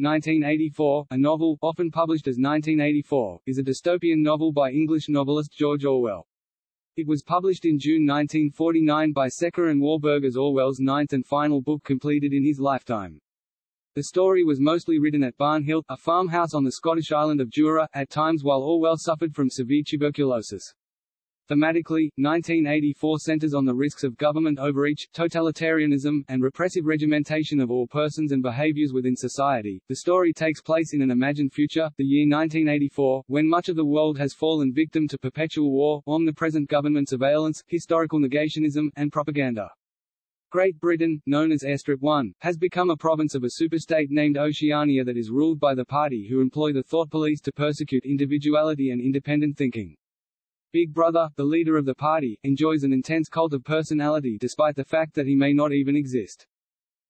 1984, a novel, often published as 1984, is a dystopian novel by English novelist George Orwell. It was published in June 1949 by Secker and Warburg as Orwell's ninth and final book completed in his lifetime. The story was mostly written at Barnhill, a farmhouse on the Scottish island of Jura, at times while Orwell suffered from severe tuberculosis. Thematically, 1984 centers on the risks of government overreach, totalitarianism, and repressive regimentation of all persons and behaviors within society. The story takes place in an imagined future, the year 1984, when much of the world has fallen victim to perpetual war, omnipresent government surveillance, historical negationism, and propaganda. Great Britain, known as Airstrip 1, has become a province of a superstate named Oceania that is ruled by the party who employ the thought police to persecute individuality and independent thinking. Big Brother, the leader of the party, enjoys an intense cult of personality despite the fact that he may not even exist.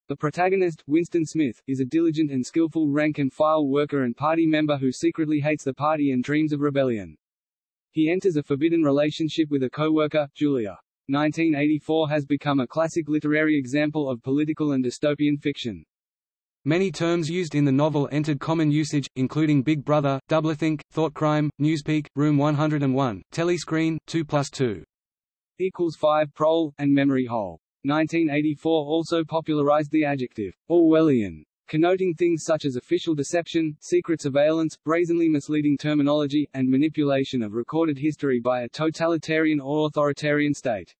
The protagonist, Winston Smith, is a diligent and skillful rank-and-file worker and party member who secretly hates the party and dreams of rebellion. He enters a forbidden relationship with a co-worker, Julia. 1984 has become a classic literary example of political and dystopian fiction. Many terms used in the novel entered common usage, including Big Brother, Doublethink, Thoughtcrime, Newspeak, Room 101, Telescreen, 2 plus 2 equals 5 prole, and memory hole. 1984 also popularized the adjective Orwellian, connoting things such as official deception, secret surveillance, brazenly misleading terminology, and manipulation of recorded history by a totalitarian or authoritarian state.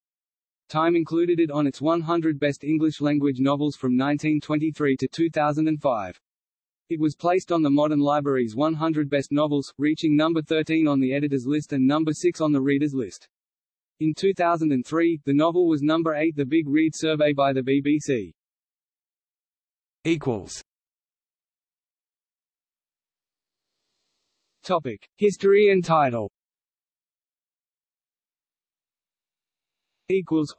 Time included it on its 100 Best English-language novels from 1923 to 2005. It was placed on the Modern Library's 100 Best Novels, reaching number 13 on the editor's list and number 6 on the reader's list. In 2003, the novel was number 8 the Big Read survey by the BBC. Equals. Topic: History and title. Equals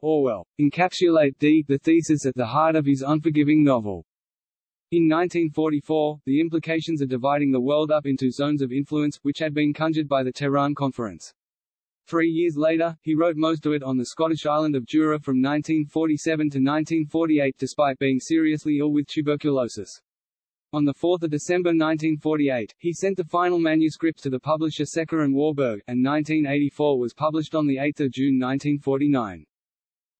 Orwell. Encapsulate D the thesis at the heart of his unforgiving novel. In 1944, the implications of dividing the world up into zones of influence, which had been conjured by the Tehran Conference. Three years later, he wrote most of it on the Scottish island of Jura from 1947 to 1948 despite being seriously ill with tuberculosis. On 4 December 1948, he sent the final manuscript to the publisher Secker and Warburg, and 1984 was published on 8 June 1949.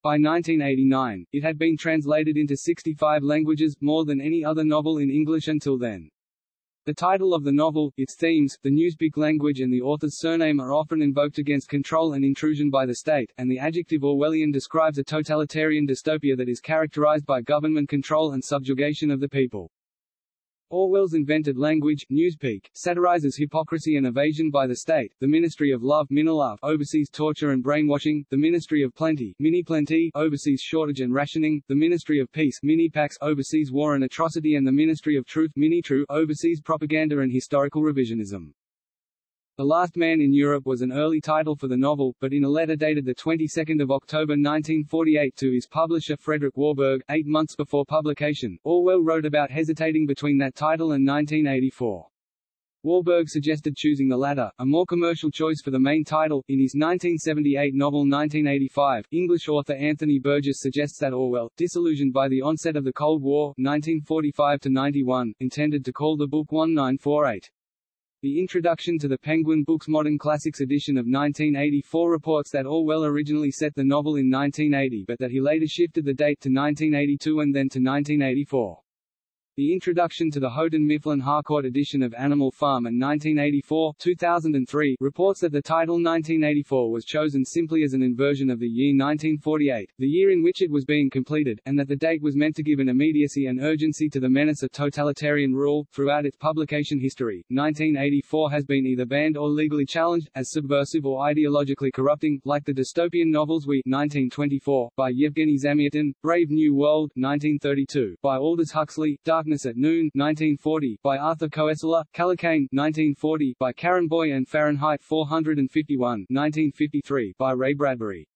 By 1989, it had been translated into 65 languages, more than any other novel in English until then. The title of the novel, its themes, the Newspeak language and the author's surname are often invoked against control and intrusion by the state, and the adjective Orwellian describes a totalitarian dystopia that is characterized by government control and subjugation of the people. Orwell's invented language, Newspeak, satirizes hypocrisy and evasion by the state, the Ministry of Love Minilove oversees torture and brainwashing, the Ministry of Plenty Miniplenty oversees shortage and rationing, the Ministry of Peace Minipax oversees war and atrocity and the Ministry of Truth Minitrue oversees propaganda and historical revisionism. The Last Man in Europe was an early title for the novel, but in a letter dated 22 October 1948 to his publisher Frederick Warburg, eight months before publication, Orwell wrote about hesitating between that title and 1984. Warburg suggested choosing the latter, a more commercial choice for the main title. In his 1978 novel 1985, English author Anthony Burgess suggests that Orwell, disillusioned by the onset of the Cold War 1945-91, intended to call the book 1948. The introduction to the Penguin Books Modern Classics edition of 1984 reports that Orwell originally set the novel in 1980 but that he later shifted the date to 1982 and then to 1984. The introduction to the Houghton Mifflin Harcourt edition of Animal Farm in 1984 2003 reports that the title 1984 was chosen simply as an inversion of the year 1948, the year in which it was being completed, and that the date was meant to give an immediacy and urgency to the menace of totalitarian rule. Throughout its publication history, 1984 has been either banned or legally challenged, as subversive or ideologically corrupting, like the dystopian novels We 1924, by Yevgeny Zamyatin, Brave New World 1932, by Aldous Huxley, Dark Darkness at Noon 1940, by Arthur Koestler, Kallocain 1940, by Karin Boye and Fahrenheit 451 1953, by Ray Bradbury.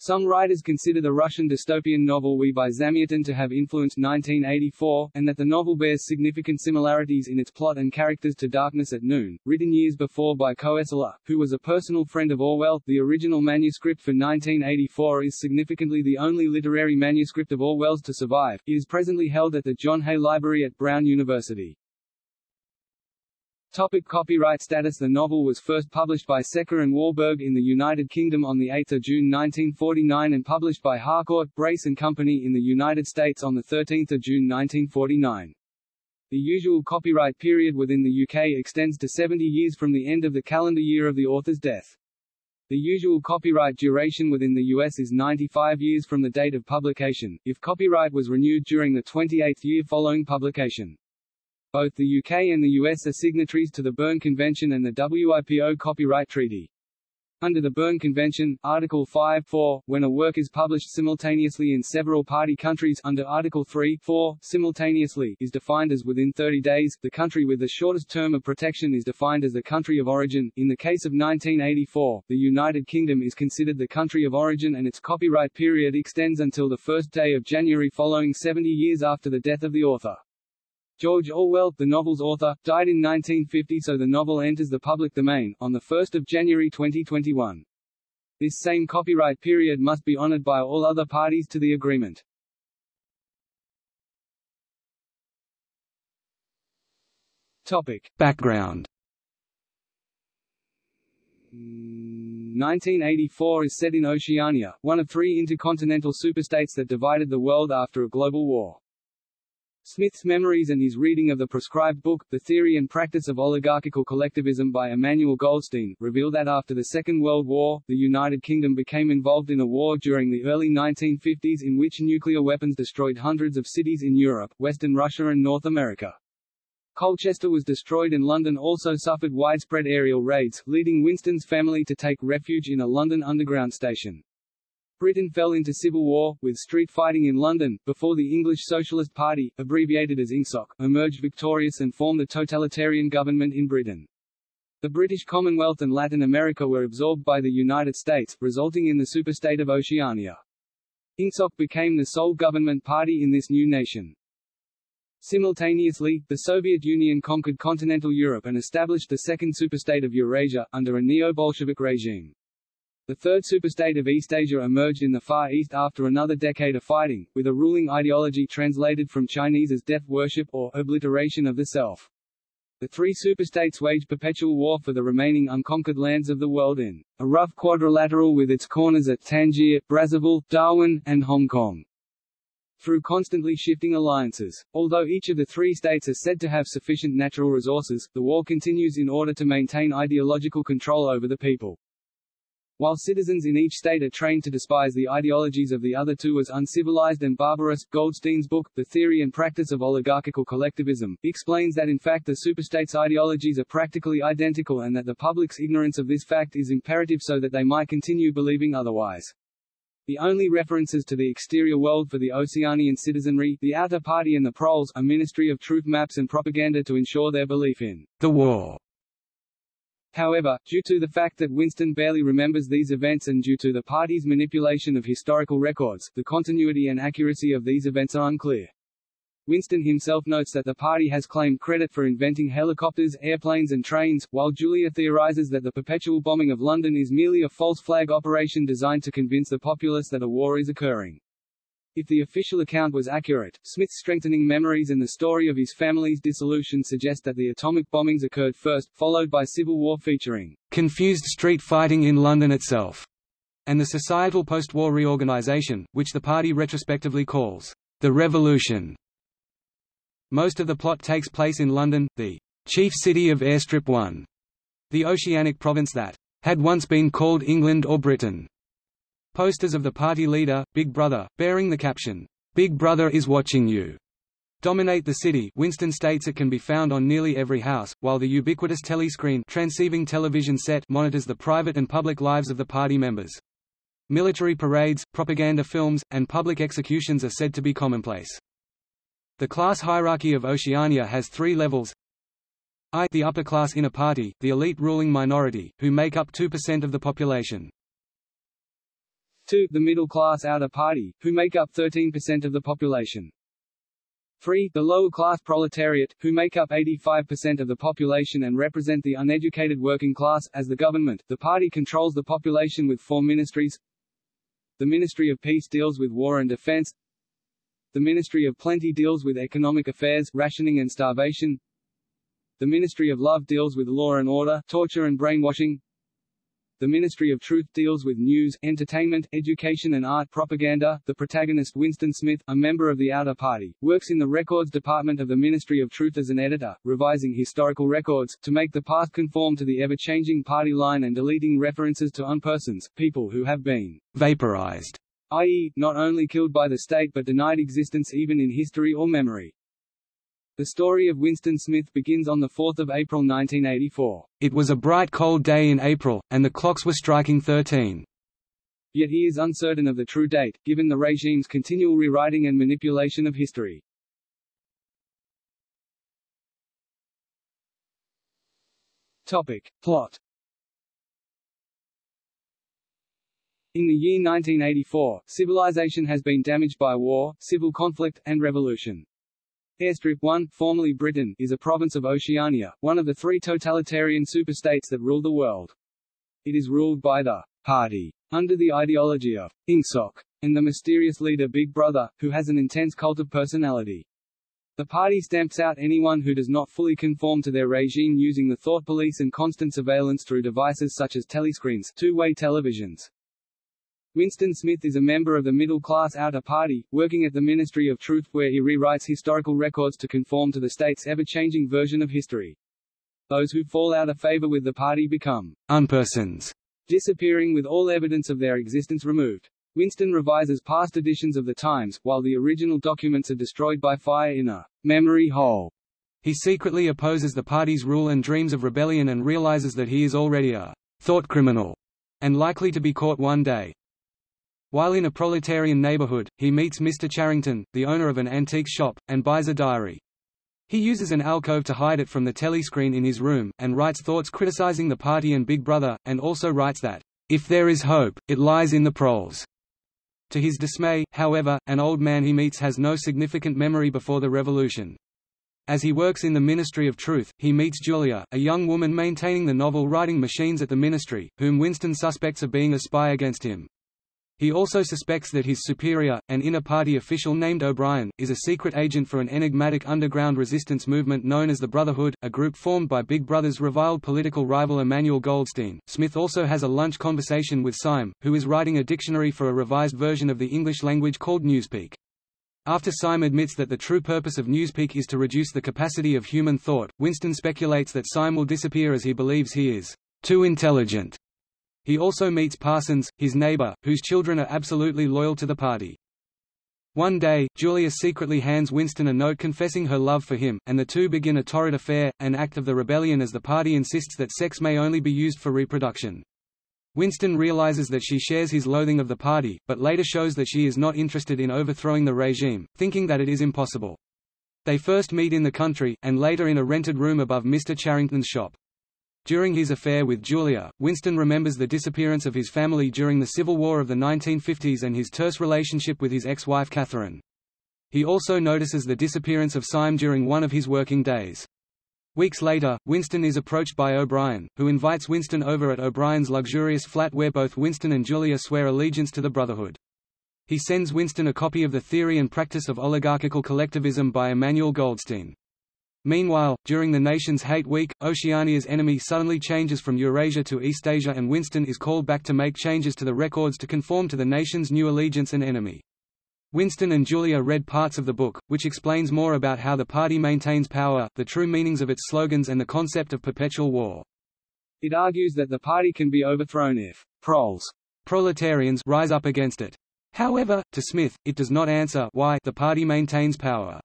Some writers consider the Russian dystopian novel We by Zamyatin to have influenced 1984, and that the novel bears significant similarities in its plot and characters to Darkness at Noon, written years before by Koestler, who was a personal friend of Orwell. The original manuscript for 1984 is significantly the only literary manuscript of Orwell's to survive. It is presently held at the John Hay Library at Brown University. Topic copyright status The novel was first published by Secker and Warburg in the United Kingdom on 8 June 1949 and published by Harcourt, Brace and Company in the United States on 13 June 1949. The usual copyright period within the UK extends to 70 years from the end of the calendar year of the author's death. The usual copyright duration within the US is 95 years from the date of publication, if copyright was renewed during the 28th year following publication. Both the UK and the US are signatories to the Berne Convention and the WIPO Copyright Treaty. Under the Berne Convention, Article 5.4, when a work is published simultaneously in several party countries under Article 3.4, simultaneously is defined as within 30 days. The country with the shortest term of protection is defined as the country of origin. In the case of 1984, the United Kingdom is considered the country of origin and its copyright period extends until the first day of January following 70 years after the death of the author. George Orwell, the novel's author, died in 1950 so the novel enters the public domain, on 1 January 2021. This same copyright period must be honored by all other parties to the agreement. Topic. Background 1984 is set in Oceania, one of three intercontinental superstates that divided the world after a global war. Smith's memories and his reading of the proscribed book, The Theory and Practice of Oligarchical Collectivism by Emmanuel Goldstein, reveal that after the Second World War, the United Kingdom became involved in a war during the early 1950s in which nuclear weapons destroyed hundreds of cities in Europe, Western Russia and North America. Colchester was destroyed and London also suffered widespread aerial raids, leading Winston's family to take refuge in a London Underground station. Britain fell into civil war, with street fighting in London, before the English Socialist Party, abbreviated as INGSOC, emerged victorious and formed the totalitarian government in Britain. The British Commonwealth and Latin America were absorbed by the United States, resulting in the superstate of Oceania. INGSOC became the sole government party in this new nation. Simultaneously, the Soviet Union conquered continental Europe and established the second superstate of Eurasia, under a neo-Bolshevik regime. The third superstate of East Asia emerged in the Far East after another decade of fighting, with a ruling ideology translated from Chinese as death worship or obliteration of the self. The three superstates waged perpetual war for the remaining unconquered lands of the world in a rough quadrilateral with its corners at Tangier, Brazzaville, Darwin, and Hong Kong. Through constantly shifting alliances. Although each of the three states is said to have sufficient natural resources, the war continues in order to maintain ideological control over the people. While citizens in each state are trained to despise the ideologies of the other two as uncivilized and barbarous, Goldstein's book, The Theory and Practice of Oligarchical Collectivism, explains that in fact the superstates' ideologies are practically identical and that the public's ignorance of this fact is imperative so that they might continue believing otherwise. The only references to the exterior world for the Oceanian citizenry, the Outer Party and the Proles, a ministry of truth maps and propaganda to ensure their belief in the war However, due to the fact that Winston barely remembers these events and due to the party's manipulation of historical records, the continuity and accuracy of these events are unclear. Winston himself notes that the party has claimed credit for inventing helicopters, airplanes and trains, while Julia theorizes that the perpetual bombing of London is merely a false flag operation designed to convince the populace that a war is occurring. If the official account was accurate, Smith's strengthening memories and the story of his family's dissolution suggest that the atomic bombings occurred first, followed by civil war featuring confused street fighting in London itself, and the societal post-war reorganization, which the party retrospectively calls the Revolution. Most of the plot takes place in London, the chief city of Airstrip 1, the oceanic province that had once been called England or Britain. Posters of the party leader, Big Brother, bearing the caption, "'Big Brother is watching you' dominate the city Winston states it can be found on nearly every house, while the ubiquitous telescreen transceiving television set monitors the private and public lives of the party members. Military parades, propaganda films, and public executions are said to be commonplace. The class hierarchy of Oceania has three levels I the upper class inner party, the elite ruling minority, who make up 2% of the population. 2. The middle-class outer party, who make up 13% of the population. 3. The lower-class proletariat, who make up 85% of the population and represent the uneducated working class. As the government, the party controls the population with four ministries. The Ministry of Peace deals with war and defense. The Ministry of Plenty deals with economic affairs, rationing and starvation. The Ministry of Love deals with law and order, torture and brainwashing. The Ministry of Truth deals with news, entertainment, education and art propaganda. The protagonist Winston Smith, a member of the Outer Party, works in the records department of the Ministry of Truth as an editor, revising historical records, to make the past conform to the ever-changing party line and deleting references to unpersons, people who have been vaporized, i.e., not only killed by the state but denied existence even in history or memory. The story of Winston Smith begins on 4 April 1984. It was a bright cold day in April, and the clocks were striking 13. Yet he is uncertain of the true date, given the regime's continual rewriting and manipulation of history. Topic. Plot In the year 1984, civilization has been damaged by war, civil conflict, and revolution. Airstrip 1, formerly Britain, is a province of Oceania, one of the three totalitarian superstates that rule the world. It is ruled by the Party, under the ideology of Ingsoc, and the mysterious leader Big Brother, who has an intense cult of personality. The party stamps out anyone who does not fully conform to their regime using the thought police and constant surveillance through devices such as telescreens two-way televisions. Winston Smith is a member of the middle-class outer party, working at the Ministry of Truth where he rewrites historical records to conform to the state's ever-changing version of history. Those who fall out of favor with the party become unpersons, disappearing with all evidence of their existence removed. Winston revises past editions of the Times, while the original documents are destroyed by fire in a memory hole. He secretly opposes the party's rule and dreams of rebellion and realizes that he is already a thought criminal and likely to be caught one day. While in a proletarian neighborhood, he meets Mr. Charrington, the owner of an antique shop, and buys a diary. He uses an alcove to hide it from the telescreen in his room, and writes thoughts criticizing the party and Big Brother, and also writes that, "...if there is hope, it lies in the proles." To his dismay, however, an old man he meets has no significant memory before the revolution. As he works in the Ministry of Truth, he meets Julia, a young woman maintaining the novel-writing machines at the ministry, whom Winston suspects of being a spy against him. He also suspects that his superior, an inner-party official named O'Brien, is a secret agent for an enigmatic underground resistance movement known as the Brotherhood, a group formed by Big Brother's reviled political rival Emmanuel Goldstein. Smith also has a lunch conversation with Syme, who is writing a dictionary for a revised version of the English language called Newspeak. After Syme admits that the true purpose of Newspeak is to reduce the capacity of human thought, Winston speculates that Syme will disappear as he believes he is too intelligent he also meets Parsons, his neighbor, whose children are absolutely loyal to the party. One day, Julia secretly hands Winston a note confessing her love for him, and the two begin a torrid affair, an act of the rebellion as the party insists that sex may only be used for reproduction. Winston realizes that she shares his loathing of the party, but later shows that she is not interested in overthrowing the regime, thinking that it is impossible. They first meet in the country, and later in a rented room above Mr. Charrington's shop. During his affair with Julia, Winston remembers the disappearance of his family during the Civil War of the 1950s and his terse relationship with his ex-wife Catherine. He also notices the disappearance of Syme during one of his working days. Weeks later, Winston is approached by O'Brien, who invites Winston over at O'Brien's luxurious flat where both Winston and Julia swear allegiance to the Brotherhood. He sends Winston a copy of The Theory and Practice of Oligarchical Collectivism by Emmanuel Goldstein. Meanwhile, during the nation's hate week, Oceania's enemy suddenly changes from Eurasia to East Asia and Winston is called back to make changes to the records to conform to the nation's new allegiance and enemy. Winston and Julia read parts of the book, which explains more about how the party maintains power, the true meanings of its slogans and the concept of perpetual war. It argues that the party can be overthrown if proles proletarians rise up against it. However, to Smith, it does not answer why the party maintains power.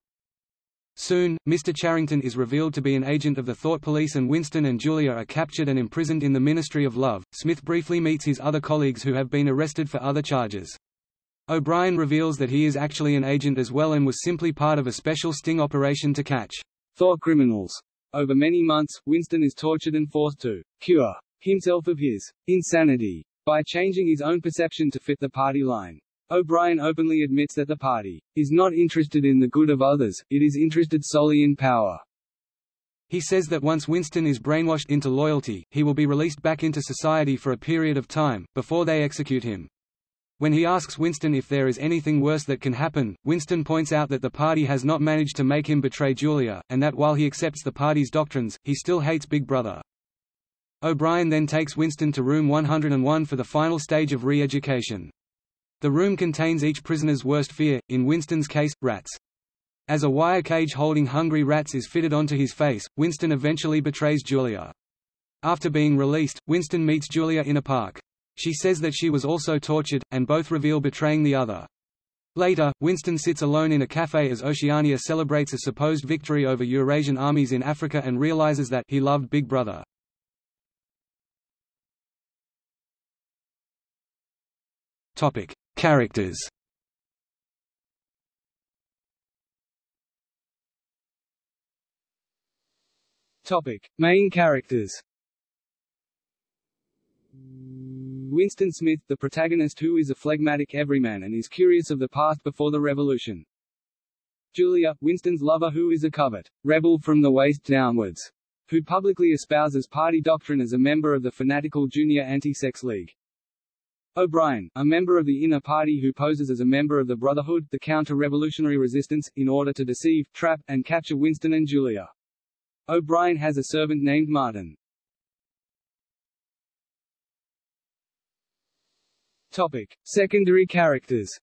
Soon, Mr. Charrington is revealed to be an agent of the Thought Police and Winston and Julia are captured and imprisoned in the Ministry of Love. Smith briefly meets his other colleagues who have been arrested for other charges. O'Brien reveals that he is actually an agent as well and was simply part of a special sting operation to catch thought criminals. Over many months, Winston is tortured and forced to cure himself of his insanity. by changing his own perception to fit the party line. O'Brien openly admits that the party is not interested in the good of others, it is interested solely in power. He says that once Winston is brainwashed into loyalty, he will be released back into society for a period of time, before they execute him. When he asks Winston if there is anything worse that can happen, Winston points out that the party has not managed to make him betray Julia, and that while he accepts the party's doctrines, he still hates Big Brother. O'Brien then takes Winston to room 101 for the final stage of re-education. The room contains each prisoner's worst fear, in Winston's case, rats. As a wire cage holding hungry rats is fitted onto his face, Winston eventually betrays Julia. After being released, Winston meets Julia in a park. She says that she was also tortured, and both reveal betraying the other. Later, Winston sits alone in a cafe as Oceania celebrates a supposed victory over Eurasian armies in Africa and realizes that he loved Big Brother. Topic: Characters. Topic: Main characters. Winston Smith, the protagonist who is a phlegmatic everyman and is curious of the past before the revolution. Julia, Winston's lover who is a covert rebel from the waist downwards, who publicly espouses party doctrine as a member of the fanatical Junior Anti-Sex League. O'Brien, a member of the inner party who poses as a member of the Brotherhood, the counter-revolutionary resistance, in order to deceive, trap, and capture Winston and Julia. O'Brien has a servant named Martin. Topic. Secondary characters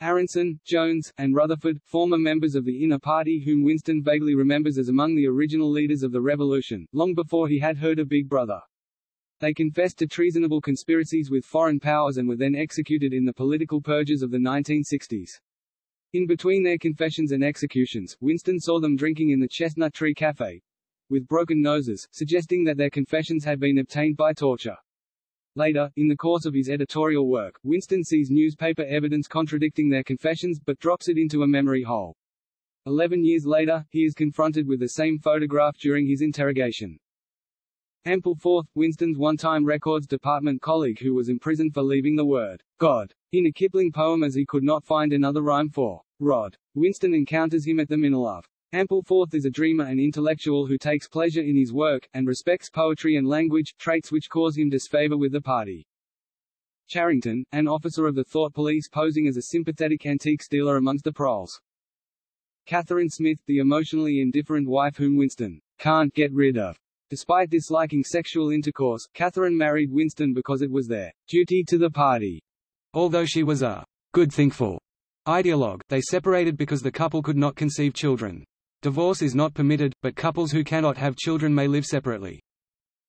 Aaronson, Jones, and Rutherford, former members of the inner party whom Winston vaguely remembers as among the original leaders of the revolution, long before he had heard of Big Brother. They confessed to treasonable conspiracies with foreign powers and were then executed in the political purges of the 1960s. In between their confessions and executions, Winston saw them drinking in the Chestnut Tree Cafe, with broken noses, suggesting that their confessions had been obtained by torture. Later, in the course of his editorial work, Winston sees newspaper evidence contradicting their confessions, but drops it into a memory hole. Eleven years later, he is confronted with the same photograph during his interrogation. Ampleforth, Winston's one-time Records Department colleague who was imprisoned for leaving the word God in a Kipling poem as he could not find another rhyme for Rod. Winston encounters him at the Minilove. Ampleforth is a dreamer and intellectual who takes pleasure in his work, and respects poetry and language, traits which cause him disfavor with the party. Charrington, an officer of the Thought Police posing as a sympathetic antique dealer amongst the proles. Catherine Smith, the emotionally indifferent wife whom Winston can't get rid of, Despite disliking sexual intercourse, Catherine married Winston because it was their duty to the party. Although she was a goodthinkful ideologue, they separated because the couple could not conceive children. Divorce is not permitted, but couples who cannot have children may live separately.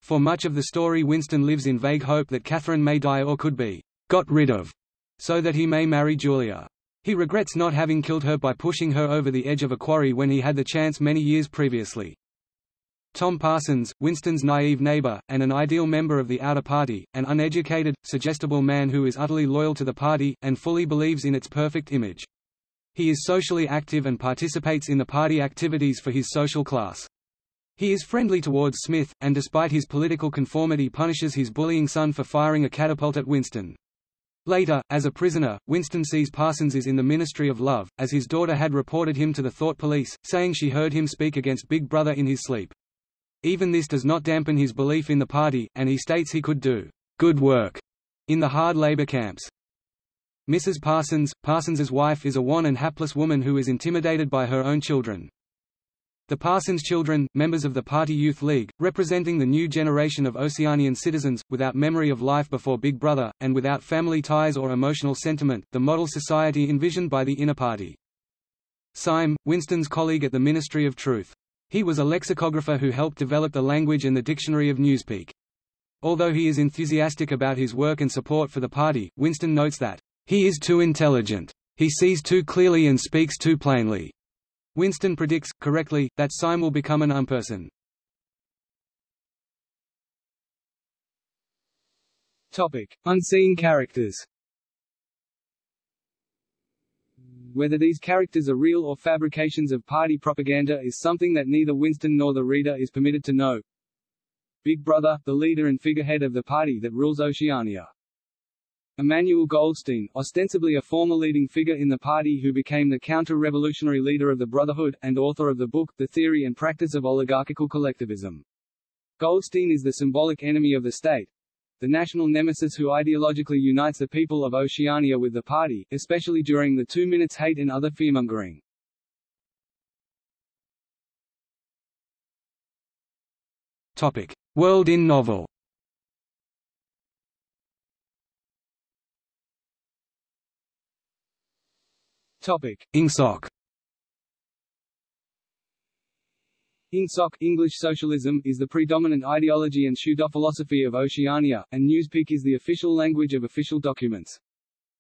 For much of the story Winston lives in vague hope that Catherine may die or could be got rid of, so that he may marry Julia. He regrets not having killed her by pushing her over the edge of a quarry when he had the chance many years previously. Tom Parsons, Winston's naive neighbor, and an ideal member of the outer party, an uneducated, suggestible man who is utterly loyal to the party, and fully believes in its perfect image. He is socially active and participates in the party activities for his social class. He is friendly towards Smith, and despite his political conformity punishes his bullying son for firing a catapult at Winston. Later, as a prisoner, Winston sees Parsons is in the Ministry of Love, as his daughter had reported him to the Thought Police, saying she heard him speak against Big Brother in his sleep. Even this does not dampen his belief in the party, and he states he could do good work in the hard labor camps. Mrs. Parsons, Parsons's wife is a wan and hapless woman who is intimidated by her own children. The Parsons children, members of the Party Youth League, representing the new generation of Oceanian citizens, without memory of life before Big Brother, and without family ties or emotional sentiment, the model society envisioned by the inner party. Syme, Winston's colleague at the Ministry of Truth. He was a lexicographer who helped develop the language and the dictionary of Newspeak. Although he is enthusiastic about his work and support for the party, Winston notes that, "...he is too intelligent. He sees too clearly and speaks too plainly." Winston predicts, correctly, that Syme will become an unperson. Topic. Unseen characters Whether these characters are real or fabrications of party propaganda is something that neither Winston nor the reader is permitted to know. Big Brother, the leader and figurehead of the party that rules Oceania. Emmanuel Goldstein, ostensibly a former leading figure in the party who became the counter-revolutionary leader of the Brotherhood, and author of the book The Theory and Practice of Oligarchical Collectivism. Goldstein is the symbolic enemy of the state, the national nemesis who ideologically unites the people of Oceania with the party, especially during the two minutes hate and other fearmongering. Topic: World in novel. Topic: Ingsoc. Ingsoc English socialism is the predominant ideology and pseudo-philosophy of Oceania, and Newspeak is the official language of official documents.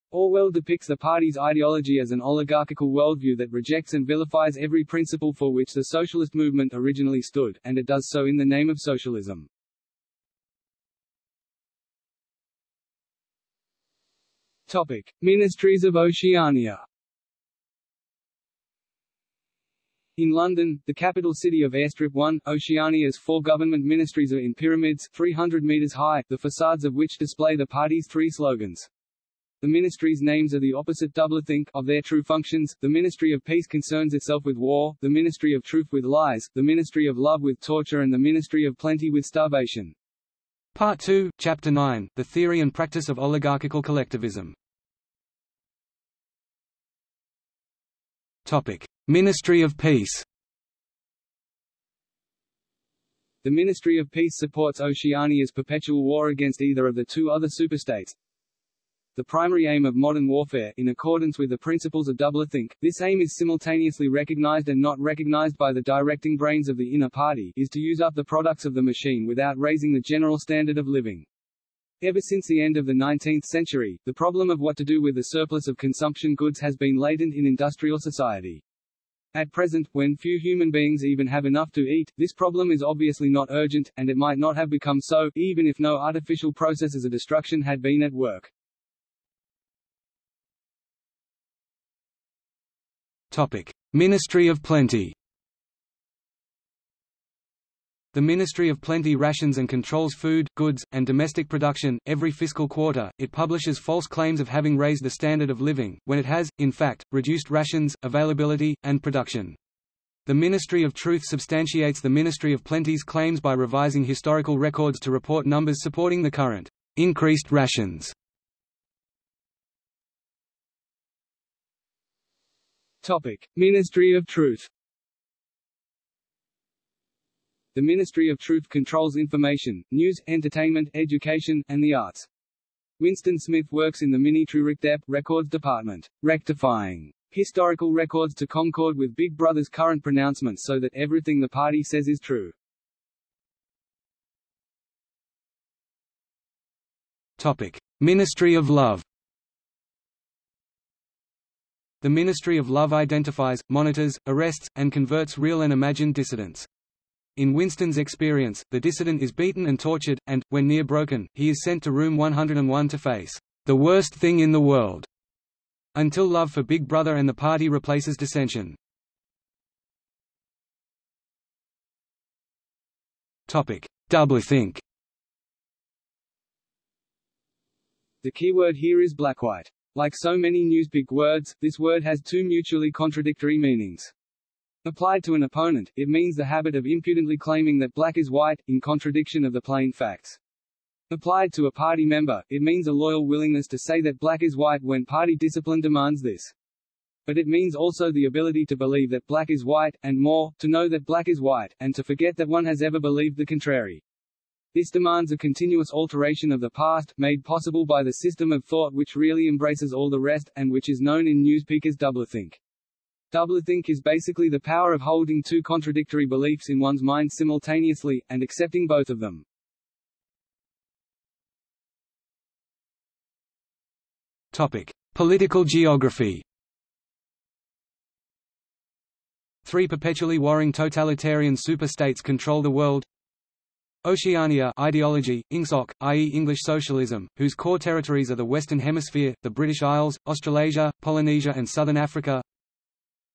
Orwell depicts the party's ideology as an oligarchical worldview that rejects and vilifies every principle for which the socialist movement originally stood, and it does so in the name of socialism. Topic: Ministries of Oceania In London, the capital city of Airstrip 1, Oceania's four government ministries are in pyramids, 300 metres high, the facades of which display the party's three slogans. The ministries' names are the opposite doublethink of their true functions. The Ministry of Peace concerns itself with war, the Ministry of Truth with lies, the Ministry of Love with torture and the Ministry of Plenty with starvation. Part 2, Chapter 9, The Theory and Practice of Oligarchical Collectivism. Ministry of Peace. The Ministry of Peace supports Oceania's perpetual war against either of the two other superstates. The primary aim of modern warfare, in accordance with the principles of doublethink, this aim is simultaneously recognized and not recognized by the directing brains of the inner party, is to use up the products of the machine without raising the general standard of living. Ever since the end of the 19th century, the problem of what to do with the surplus of consumption goods has been latent in industrial society. At present, when few human beings even have enough to eat, this problem is obviously not urgent, and it might not have become so, even if no artificial processes of destruction had been at work. Topic: Ministry of Plenty. The Ministry of Plenty rations and controls food, goods, and domestic production. Every fiscal quarter, it publishes false claims of having raised the standard of living, when it has, in fact, reduced rations, availability, and production. The Ministry of Truth substantiates the Ministry of Plenty's claims by revising historical records to report numbers supporting the current increased rations. Topic: Ministry of Truth. The Ministry of Truth controls information, news, entertainment, education, and the arts. Winston Smith works in the Minitrue RecDep Records Department, rectifying historical records to concord with Big Brother's current pronouncements so that everything the party says is true. Topic: Ministry of Love. The Ministry of Love identifies, monitors, arrests, and converts real and imagined dissidents. In Winston's experience, the dissident is beaten and tortured, and, when near broken, he is sent to room 101 to face the worst thing in the world, until love for Big Brother and the party replaces dissension. Topic: Doublethink. The keyword here is blackwhite. Like so many Newspeak words, this word has two mutually contradictory meanings. Applied to an opponent, it means the habit of impudently claiming that black is white, in contradiction of the plain facts. Applied to a party member, it means a loyal willingness to say that black is white when party discipline demands this. But it means also the ability to believe that black is white, and more, to know that black is white, and to forget that one has ever believed the contrary. This demands a continuous alteration of the past, made possible by the system of thought which really embraces all the rest, and which is known in Newspeak as doublethink. Doublethink is basically the power of holding two contradictory beliefs in one's mind simultaneously, and accepting both of them. Topic: Political geography. Three perpetually warring totalitarian superstates control the world. Oceania ideology, Ingsoc, i.e. English socialism, whose core territories are the Western Hemisphere, the British Isles, Australasia, Polynesia and Southern Africa.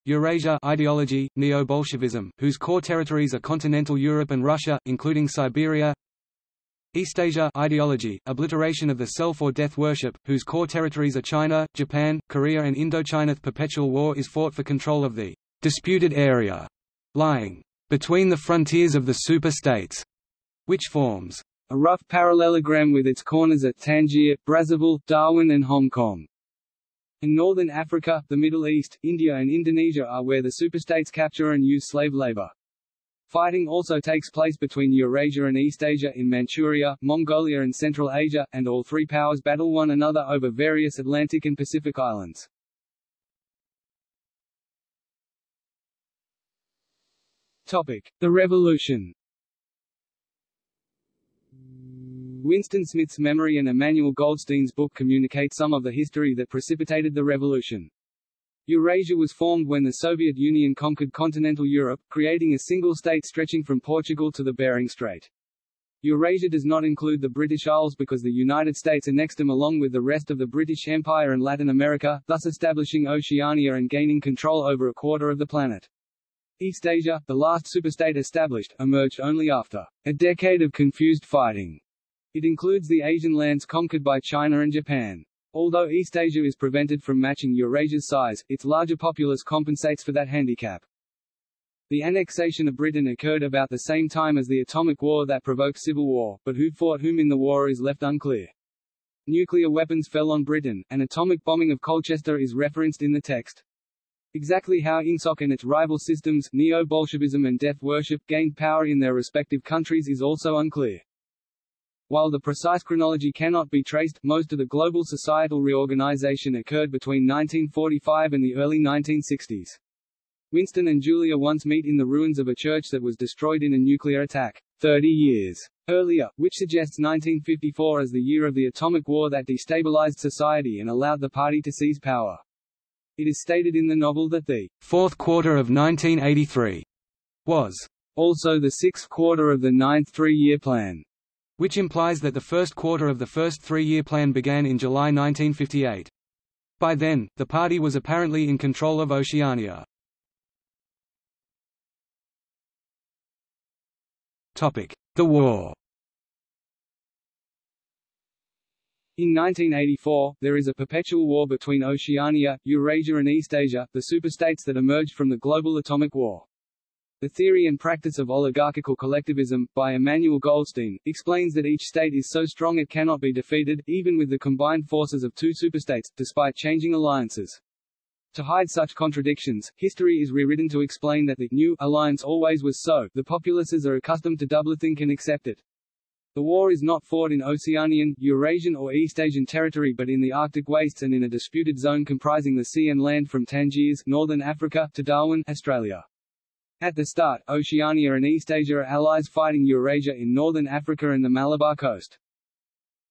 Eurasia ideology, Neo-Bolshevism, whose core territories are continental Europe and Russia, including Siberia. East Asia ideology, obliteration of the self or death worship, whose core territories are China, Japan, Korea and Indochina. The perpetual war is fought for control of the disputed area lying between the frontiers of the super-states, which forms a rough parallelogram with its corners at Tangier, Brazzaville, Darwin and Hong Kong. In northern Africa, the Middle East, India and Indonesia are where the superstates capture and use slave labor. Fighting also takes place between Eurasia and East Asia in Manchuria, Mongolia and Central Asia, and all three powers battle one another over various Atlantic and Pacific islands. Topic: The Revolution. Winston Smith's memory and Emmanuel Goldstein's book communicate some of the history that precipitated the revolution. Eurasia was formed when the Soviet Union conquered continental Europe, creating a single state stretching from Portugal to the Bering Strait. Eurasia does not include the British Isles because the United States annexed them along with the rest of the British Empire and Latin America, thus establishing Oceania and gaining control over a quarter of the planet. East Asia, the last superstate established, emerged only after a decade of confused fighting. It includes the Asian lands conquered by China and Japan. Although East Asia is prevented from matching Eurasia's size, its larger populace compensates for that handicap. The annexation of Britain occurred about the same time as the atomic war that provoked civil war, but who fought whom in the war is left unclear. Nuclear weapons fell on Britain, and atomic bombing of Colchester is referenced in the text. Exactly how INGSOC and its rival systems, Neo-Bolshevism and death worship, gained power in their respective countries is also unclear. While the precise chronology cannot be traced, most of the global societal reorganization occurred between 1945 and the early 1960s. Winston and Julia once meet in the ruins of a church that was destroyed in a nuclear attack 30 years earlier, which suggests 1954 as the year of the atomic war that destabilized society and allowed the party to seize power. It is stated in the novel that the fourth quarter of 1983 was also the sixth quarter of the ninth three-year plan which implies that the first quarter of the first three-year plan began in July 1958. By then, the party was apparently in control of Oceania. The war In 1984, there is a perpetual war between Oceania, Eurasia and East Asia, the superstates that emerged from the global atomic war. The Theory and Practice of Oligarchical Collectivism, by Emmanuel Goldstein, explains that each state is so strong it cannot be defeated, even with the combined forces of two superstates, despite changing alliances. To hide such contradictions, history is rewritten to explain that the new alliance always was so, the populaces are accustomed to doublethink and accept it. The war is not fought in Oceanian, Eurasian or East Asian territory but in the Arctic wastes and in a disputed zone comprising the sea and land from Tangiers, northern Africa, to Darwin, Australia. At the start, Oceania and East Asia are allies fighting Eurasia in northern Africa and the Malabar coast.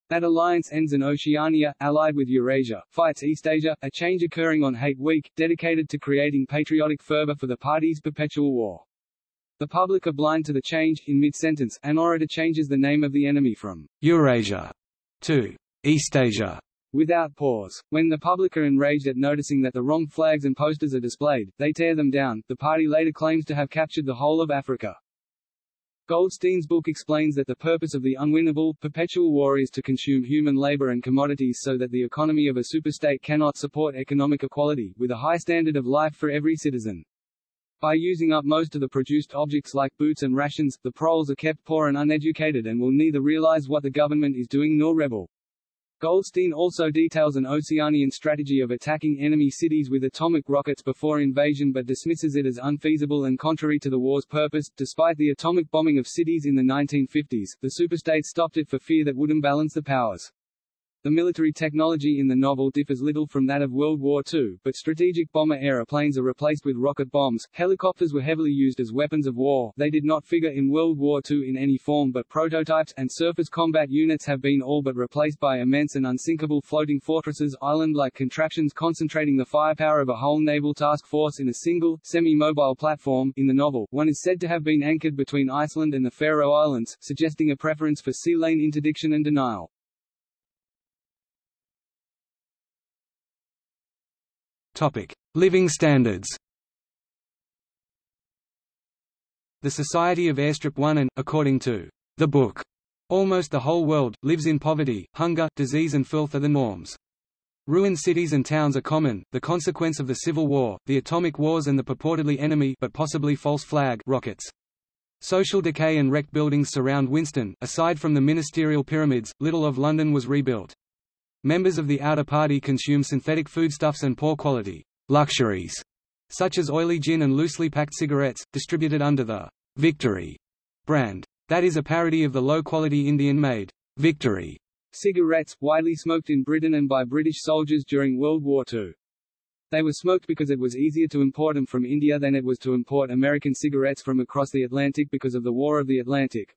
That alliance ends and Oceania, allied with Eurasia, fights East Asia, a change occurring on Hate Week, dedicated to creating patriotic fervor for the party's perpetual war. The public are blind to the change. In mid-sentence, an orator changes the name of the enemy from Eurasia to Eastasia without pause. When the public are enraged at noticing that the wrong flags and posters are displayed, they tear them down. The party later claims to have captured the whole of Africa. Goldstein's book explains that the purpose of the unwinnable, perpetual war is to consume human labor and commodities so that the economy of a superstate cannot support economic equality, with a high standard of life for every citizen. By using up most of the produced objects like boots and rations, the proles are kept poor and uneducated and will neither realize what the government is doing nor rebel. Goldstein also details an Oceanian strategy of attacking enemy cities with atomic rockets before invasion but dismisses it as unfeasible and contrary to the war's purpose. Despite the atomic bombing of cities in the 1950s, the superstates stopped it for fear that would imbalance the powers. The military technology in the novel differs little from that of World War II, but strategic bomber aeroplanes are replaced with rocket bombs, helicopters were heavily used as weapons of war, they did not figure in World War II in any form but prototypes, and surface combat units have been all but replaced by immense and unsinkable floating fortresses, island-like contraptions concentrating the firepower of a whole naval task force in a single, semi-mobile platform. In the novel, one is said to have been anchored between Iceland and the Faroe Islands, suggesting a preference for sea lane interdiction and denial. Topic: Living standards. The Society of Airstrip 1 and, according to the book, Almost the whole world, lives in poverty, hunger, disease and filth are the norms. Ruined cities and towns are common, the consequence of the Civil War, the atomic wars and the purportedly enemy but possibly false flag rockets. Social decay and wrecked buildings surround Winston. Aside from the ministerial pyramids, little of London was rebuilt. Members of the outer party consume synthetic foodstuffs and poor quality luxuries, such as oily gin and loosely packed cigarettes, distributed under the Victory brand. That is a parody of the low-quality Indian-made Victory cigarettes, widely smoked in Britain and by British soldiers during World War II. They were smoked because it was easier to import them from India than it was to import American cigarettes from across the Atlantic because of the War of the Atlantic.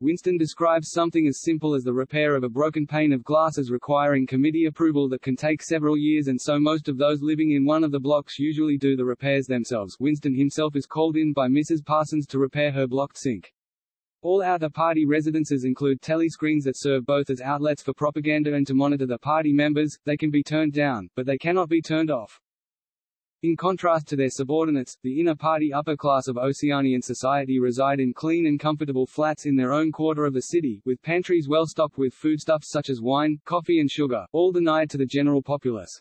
Winston describes something as simple as the repair of a broken pane of glass as requiring committee approval that can take several years and so most of those living in one of the blocks usually do the repairs themselves. Winston himself is called in by Mrs. Parsons to repair her blocked sink. All outer party residences include telescreens that serve both as outlets for propaganda and to monitor the party members. They can be turned down, but they cannot be turned off. In contrast to their subordinates, the inner party upper class of Oceanian society reside in clean and comfortable flats in their own quarter of the city, with pantries well stocked with foodstuffs such as wine, coffee and sugar, all denied to the general populace.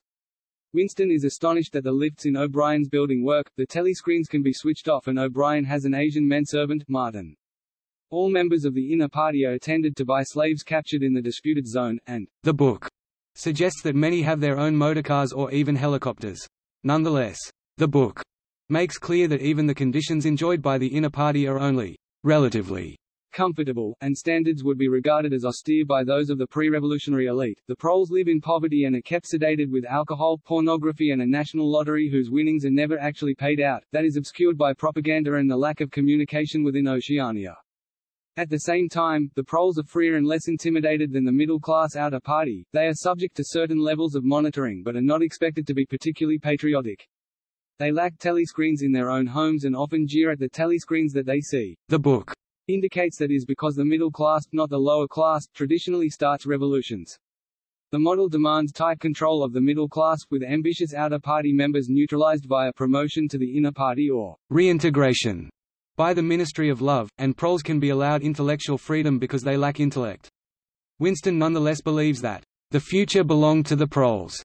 Winston is astonished that the lifts in O'Brien's building work, the telescreens can be switched off and O'Brien has an Asian menservant, Martin. All members of the inner party are attended to by slaves captured in the disputed zone, and the book suggests that many have their own motorcars or even helicopters. Nonetheless, the book makes clear that even the conditions enjoyed by the inner party are only relatively comfortable, and standards would be regarded as austere by those of the pre-revolutionary elite. The proles live in poverty and are kept sedated with alcohol, pornography and a national lottery whose winnings are never actually paid out, that is obscured by propaganda and the lack of communication within Oceania. At the same time, the proles are freer and less intimidated than the middle-class outer party, they are subject to certain levels of monitoring but are not expected to be particularly patriotic. They lack telescreens in their own homes and often jeer at the telescreens that they see. The book indicates that is because the middle class, not the lower class, traditionally starts revolutions. The model demands tight control of the middle class, with ambitious outer party members neutralized via promotion to the inner party or reintegration by the Ministry of Love, and proles can be allowed intellectual freedom because they lack intellect. Winston nonetheless believes that, "...the future belonged to the proles."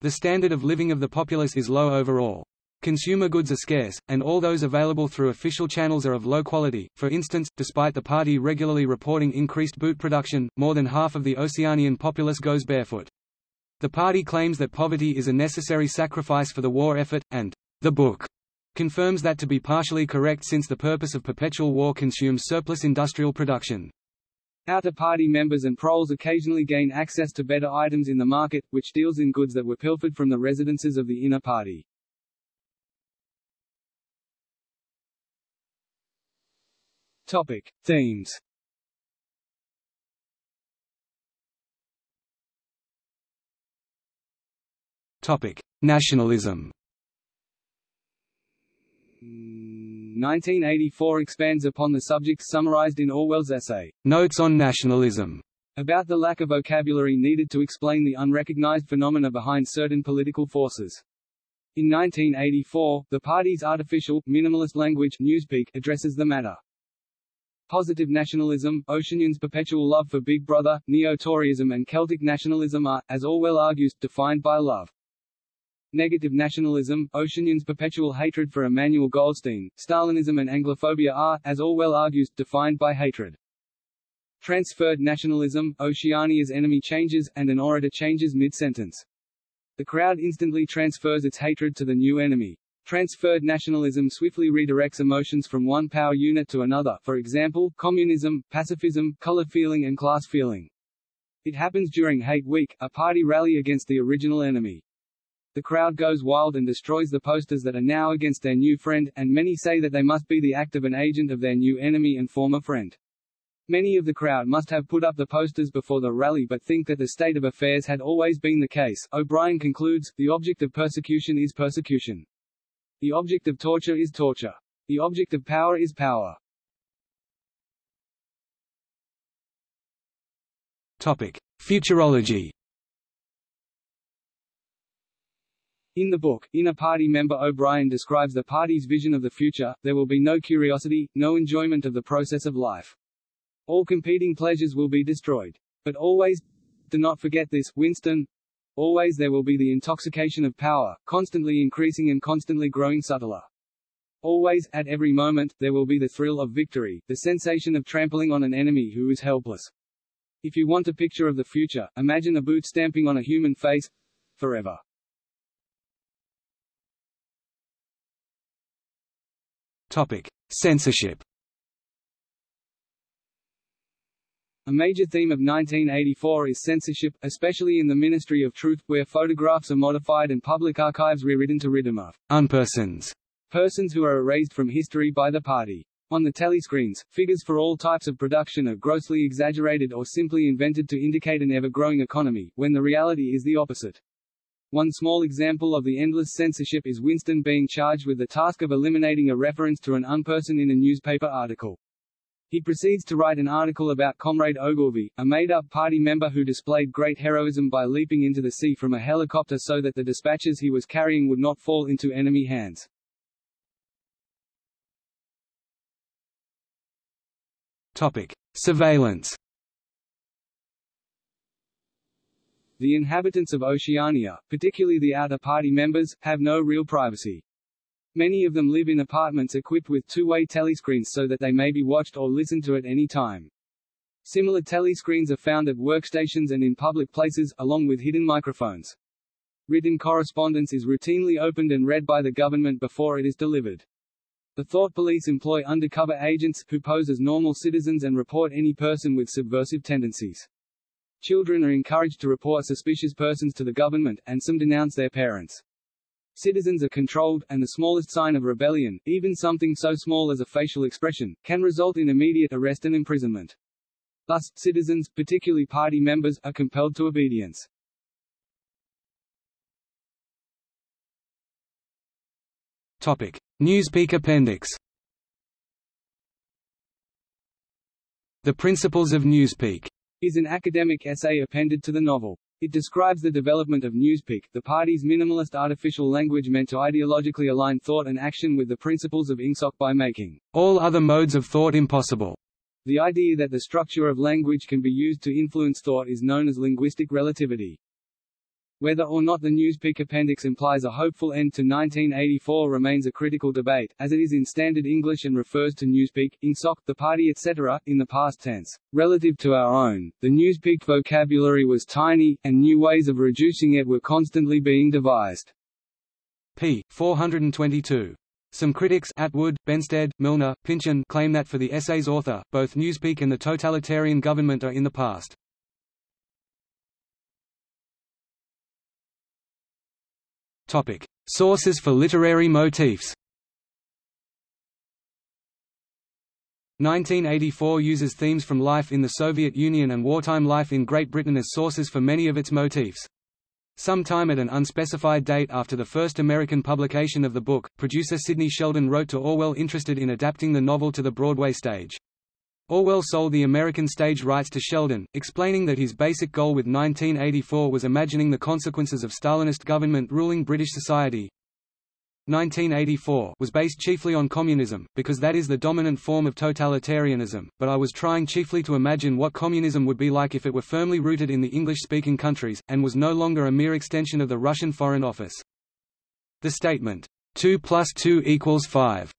The standard of living of the populace is low overall. Consumer goods are scarce, and all those available through official channels are of low quality. For instance, despite the party regularly reporting increased boot production, more than half of the Oceanian populace goes barefoot. The party claims that poverty is a necessary sacrifice for the war effort, and the book confirms that to be partially correct since the purpose of perpetual war consumes surplus industrial production. Outer party members and proles occasionally gain access to better items in the market, which deals in goods that were pilfered from the residences of the inner party. Topic. Themes Topic. Nationalism 1984 expands upon the subjects summarized in Orwell's essay, Notes on Nationalism, about the lack of vocabulary needed to explain the unrecognized phenomena behind certain political forces. In 1984, the party's artificial, minimalist language Newspeak addresses the matter. Positive nationalism, Oceanians' perpetual love for Big Brother, Neo-Toryism and Celtic nationalism are, as Orwell argues, defined by love. Negative nationalism, Oceanians' perpetual hatred for Emmanuel Goldstein, Stalinism and Anglophobia are, as Orwell argues, defined by hatred. Transferred nationalism, Oceania's enemy changes, and an orator changes mid-sentence. The crowd instantly transfers its hatred to the new enemy. Transferred nationalism swiftly redirects emotions from one power unit to another for example, communism, pacifism, color feeling and class feeling. It happens during Hate Week, a party rally against the original enemy. The crowd goes wild and destroys the posters that are now against their new friend, and many say that they must be the act of an agent of their new enemy and former friend. Many of the crowd must have put up the posters before the rally but think that the state of affairs had always been the case. O'Brien concludes, the object of persecution is persecution. The object of torture is torture. The object of power is power. Topic. Futurology In the book, inner party member O'Brien describes the party's vision of the future, there will be no curiosity, no enjoyment of the process of life. All competing pleasures will be destroyed. But always, do not forget this, Winston, always there will be the intoxication of power, constantly increasing and constantly growing subtler. Always, at every moment, there will be the thrill of victory, the sensation of trampling on an enemy who is helpless. If you want a picture of the future, imagine a boot stamping on a human face forever. Topic: Censorship. A major theme of 1984 is censorship, especially in the Ministry of Truth, where photographs are modified and public archives rewritten to rid them of unpersons, persons who are erased from history by the party. On the telescreens, figures for all types of production are grossly exaggerated or simply invented to indicate an ever-growing economy, when the reality is the opposite. One small example of the endless censorship is Winston being charged with the task of eliminating a reference to an unperson in a newspaper article. He proceeds to write an article about Comrade Ogilvy, a made-up party member who displayed great heroism by leaping into the sea from a helicopter so that the dispatches he was carrying would not fall into enemy hands. Topic: Surveillance. The inhabitants of Oceania, particularly the outer party members, have no real privacy. Many of them live in apartments equipped with two-way telescreens so that they may be watched or listened to at any time. Similar telescreens are found at workstations and in public places, along with hidden microphones. Written correspondence is routinely opened and read by the government before it is delivered. The thought police employ undercover agents, who pose as normal citizens and report any person with subversive tendencies. Children are encouraged to report suspicious persons to the government, and some denounce their parents. Citizens are controlled, and the smallest sign of rebellion, even something so small as a facial expression, can result in immediate arrest and imprisonment. Thus, citizens, particularly party members, are compelled to obedience. Topic: Newspeak Appendix. The Principles of Newspeak is an academic essay appended to the novel. It describes the development of Newspeak, the party's minimalist artificial language meant to ideologically align thought and action with the principles of INGSOC by making all other modes of thought impossible. The idea that the structure of language can be used to influence thought is known as linguistic relativity. Whether or not the Newspeak appendix implies a hopeful end to 1984 remains a critical debate, as it is in Standard English and refers to Newspeak, INGSOC, the party etc., in the past tense. Relative to our own, the Newspeak vocabulary was tiny, and new ways of reducing it were constantly being devised. p. 422. Some critics Atwood, Benstead, Milner, Pynchon claim that for the essay's author, both Newspeak and the totalitarian government are in the past. Topic: Sources for literary motifs. 1984 uses themes from life in the Soviet Union and wartime life in Great Britain as sources for many of its motifs. Sometime at an unspecified date after the first American publication of the book, producer Sidney Sheldon wrote to Orwell interested in adapting the novel to the Broadway stage. Orwell sold the American stage rights to Sheldon, explaining that his basic goal with 1984 was imagining the consequences of Stalinist government ruling British society. 1984 was based chiefly on communism, because that is the dominant form of totalitarianism, but I was trying chiefly to imagine what communism would be like if it were firmly rooted in the English-speaking countries, and was no longer a mere extension of the Russian Foreign Office. The statement, 2 plus 2 equals 5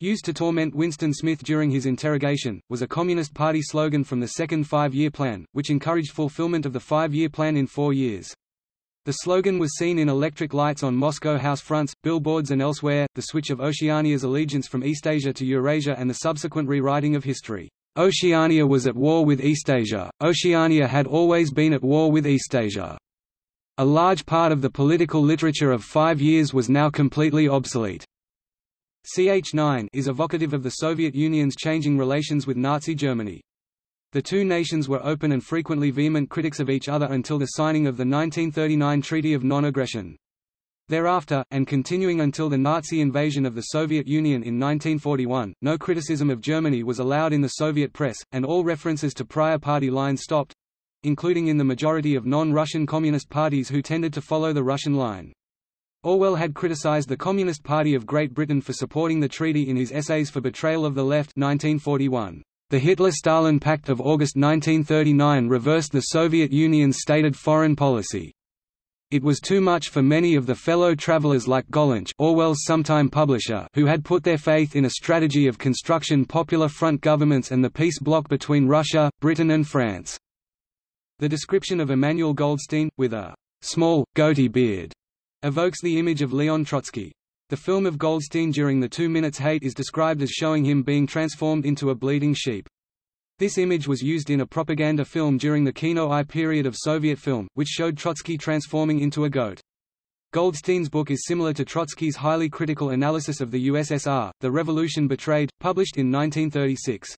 used to torment Winston Smith during his interrogation, was a Communist Party slogan from the Second Five-Year Plan, which encouraged fulfillment of the five-year plan in four years. The slogan was seen in electric lights on Moscow house fronts, billboards and elsewhere, the switch of Oceania's allegiance from East Asia to Eurasia and the subsequent rewriting of history. Oceania was at war with East Asia. Oceania had always been at war with East Asia. A large part of the political literature of five years was now completely obsolete. CH9 is evocative of the Soviet Union's changing relations with Nazi Germany. The two nations were open and frequently vehement critics of each other until the signing of the 1939 Treaty of Non-Aggression. Thereafter, and continuing until the Nazi invasion of the Soviet Union in 1941, no criticism of Germany was allowed in the Soviet press, and all references to prior party lines stopped—including in the majority of non-Russian Communist parties who tended to follow the Russian line. Orwell had criticized the Communist Party of Great Britain for supporting the treaty in his Essays for Betrayal of the Left 1941. The Hitler–Stalin Pact of August 1939 reversed the Soviet Union's stated foreign policy. It was too much for many of the fellow travelers like Gollancz Orwell's sometime publisher who had put their faith in a strategy of construction Popular Front governments and the peace bloc between Russia, Britain and France. The description of Emmanuel Goldstein, with a small, goatee beard, evokes the image of Leon Trotsky. The film of Goldstein during the Two Minutes Hate is described as showing him being transformed into a bleeding sheep. This image was used in a propaganda film during the Kino-Eye period of Soviet film, which showed Trotsky transforming into a goat. Goldstein's book is similar to Trotsky's highly critical analysis of the USSR, The Revolution Betrayed, published in 1936.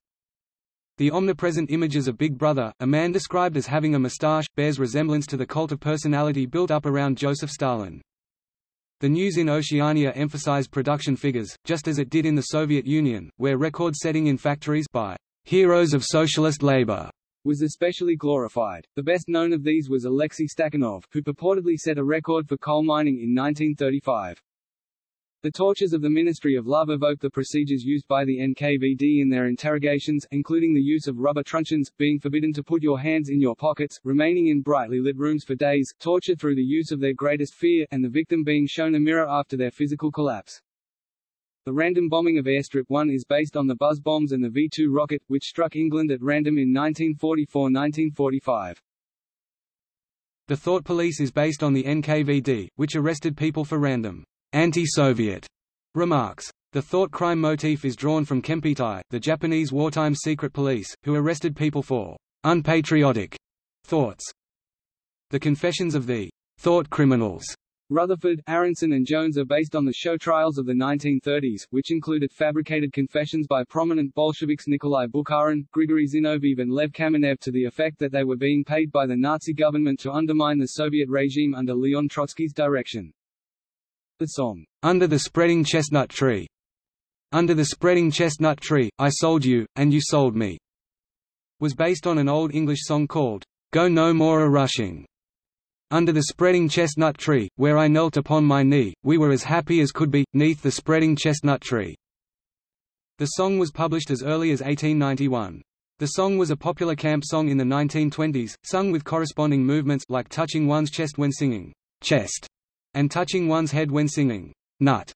The omnipresent images of Big Brother, a man described as having a moustache, bears resemblance to the cult of personality built up around Joseph Stalin. The news in Oceania emphasized production figures, just as it did in the Soviet Union, where record-setting in factories by heroes of socialist labor was especially glorified. The best known of these was Alexei Stakhanov, who purportedly set a record for coal mining in 1935. The tortures of the Ministry of Love evoke the procedures used by the NKVD in their interrogations, including the use of rubber truncheons, being forbidden to put your hands in your pockets, remaining in brightly lit rooms for days, torture through the use of their greatest fear, and the victim being shown a mirror after their physical collapse. The random bombing of Airstrip 1 is based on the buzz bombs and the V-2 rocket, which struck England at random in 1944–1945. The Thought Police is based on the NKVD, which arrested people for random anti-Soviet remarks. The thought crime motif is drawn from Kempeitai, the Japanese wartime secret police, who arrested people for unpatriotic thoughts. The Confessions of the Thought Criminals Rutherford, Aaronson and Jones are based on the show trials of the 1930s, which included fabricated confessions by prominent Bolsheviks Nikolai Bukharin, Grigory Zinoviev and Lev Kamenev to the effect that they were being paid by the Nazi government to undermine the Soviet regime under Leon Trotsky's direction. The song, "'Under the Spreading Chestnut Tree' Under the Spreading Chestnut Tree, I Sold You, and You Sold Me, was based on an Old English song called, Go No More A-Rushing. Under the spreading chestnut tree, where I knelt upon my knee, we were as happy as could be, neath the spreading chestnut tree." The song was published as early as 1891. The song was a popular camp song in the 1920s, sung with corresponding movements like touching one's chest when singing, chest, and touching one's head when singing, nut.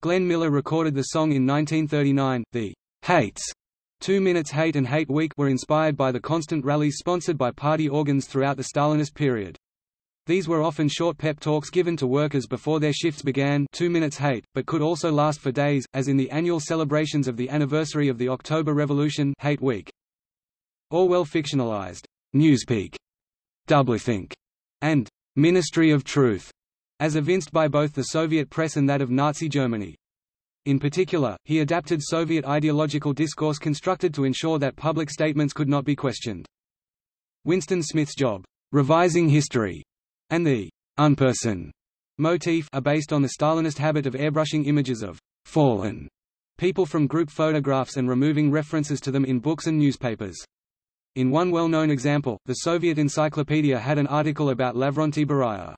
Glenn Miller recorded the song in 1939. The Hates Two Minutes Hate and Hate Week were inspired by the constant rallies sponsored by party organs throughout the Stalinist period. These were often short pep talks given to workers before their shifts began two minutes hate, but could also last for days, as in the annual celebrations of the anniversary of the October Revolution hate week. Orwell fictionalized Newspeak, Doublethink, and Ministry of Truth, as evinced by both the Soviet press and that of Nazi Germany. In particular, he adapted Soviet ideological discourse constructed to ensure that public statements could not be questioned. Winston Smith's job, revising history, and the unperson motif are based on the Stalinist habit of airbrushing images of fallen people from group photographs and removing references to them in books and newspapers. In one well-known example, the Soviet Encyclopedia had an article about Lavrentiy Beria.